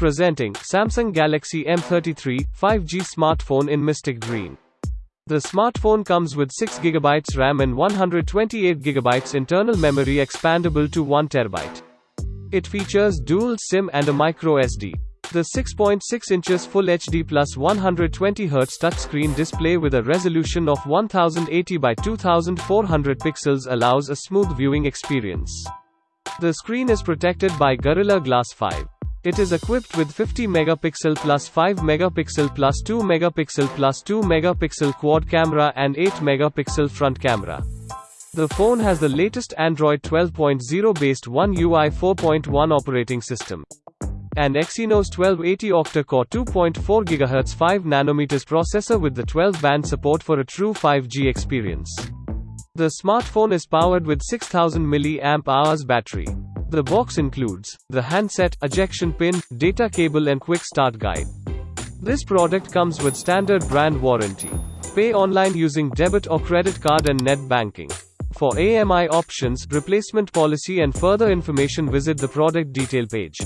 Presenting Samsung Galaxy M33 5G smartphone in Mystic Green. The smartphone comes with 6GB RAM and 128GB internal memory expandable to 1TB. It features dual SIM and a micro SD. The 6.6 inches Full HD plus 120Hz touchscreen display with a resolution of 1080 by 2400 pixels allows a smooth viewing experience. The screen is protected by Gorilla Glass 5. It is equipped with 50 megapixel plus 5 megapixel plus 2 megapixel plus 2 megapixel quad camera and 8 megapixel front camera. The phone has the latest Android 12.0 based One UI 4.1 operating system and Exynos 1280 octa-core 2.4 GHz 5 nanometers processor with the 12-band support for a true 5G experience. The smartphone is powered with 6000 mAh battery. The box includes the handset, ejection pin, data cable and quick start guide. This product comes with standard brand warranty. Pay online using debit or credit card and net banking. For EMI options, replacement policy and further information visit the product detail page.